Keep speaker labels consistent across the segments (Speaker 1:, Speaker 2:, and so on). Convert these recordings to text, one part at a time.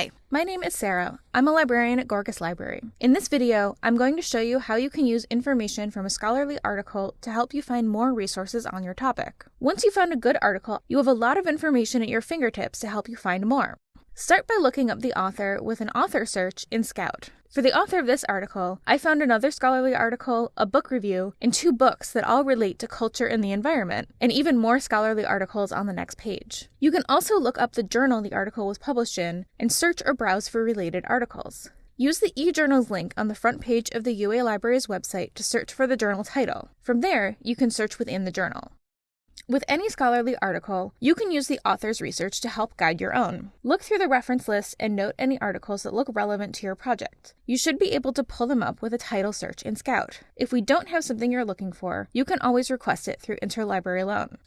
Speaker 1: Hi, my name is Sarah. I'm a librarian at Gorgas Library. In this video, I'm going to show you how you can use information from a scholarly article to help you find more resources on your topic. Once you've found a good article, you have a lot of information at your fingertips to help you find more. Start by looking up the author with an author search in Scout. For the author of this article, I found another scholarly article, a book review, and two books that all relate to culture and the environment, and even more scholarly articles on the next page. You can also look up the journal the article was published in and search or browse for related articles. Use the eJournals link on the front page of the UA Library's website to search for the journal title. From there, you can search within the journal. With any scholarly article, you can use the author's research to help guide your own. Look through the reference list and note any articles that look relevant to your project. You should be able to pull them up with a title search in Scout. If we don't have something you're looking for, you can always request it through Interlibrary Loan.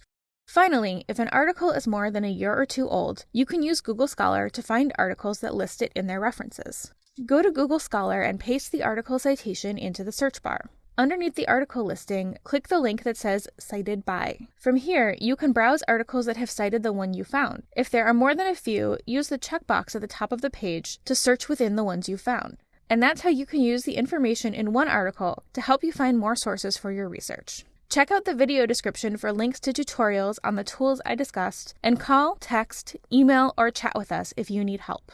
Speaker 1: Finally, if an article is more than a year or two old, you can use Google Scholar to find articles that list it in their references. Go to Google Scholar and paste the article citation into the search bar. Underneath the article listing, click the link that says Cited By. From here, you can browse articles that have cited the one you found. If there are more than a few, use the checkbox at the top of the page to search within the ones you found. And that's how you can use the information in one article to help you find more sources for your research. Check out the video description for links to tutorials on the tools I discussed, and call, text, email, or chat with us if you need help.